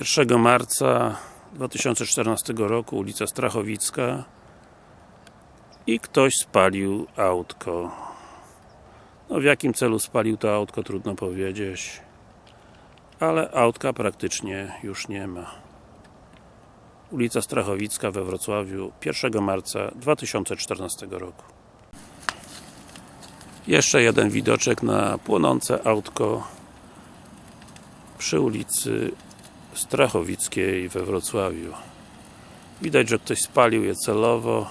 1 marca 2014 roku, ulica Strachowicka i ktoś spalił autko. No w jakim celu spalił to autko trudno powiedzieć ale autka praktycznie już nie ma. Ulica Strachowicka we Wrocławiu 1 marca 2014 roku. Jeszcze jeden widoczek na płonące autko przy ulicy Strachowickiej we Wrocławiu. Widać, że ktoś spalił je celowo.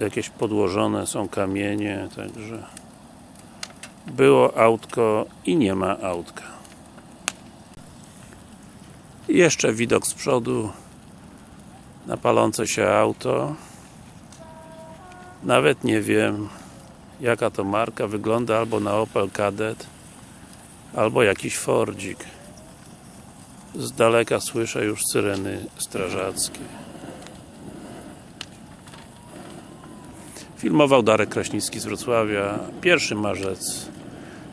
Jakieś podłożone są kamienie także było autko i nie ma autka. I jeszcze widok z przodu. Na palące się auto. Nawet nie wiem jaka to marka, wygląda albo na Opel Kadett albo jakiś Fordzik z daleka słyszę już syreny strażackie. Filmował Darek Kraśnicki z Wrocławia 1 marzec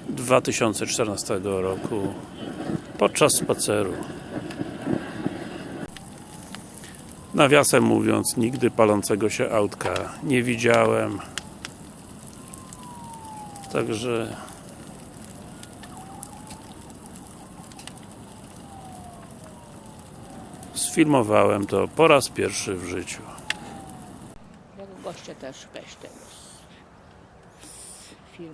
2014 roku podczas spaceru. Nawiasem mówiąc nigdy palącego się autka nie widziałem. Także sfilmowałem to po raz pierwszy w życiu Jak goście też weź tego z filmu.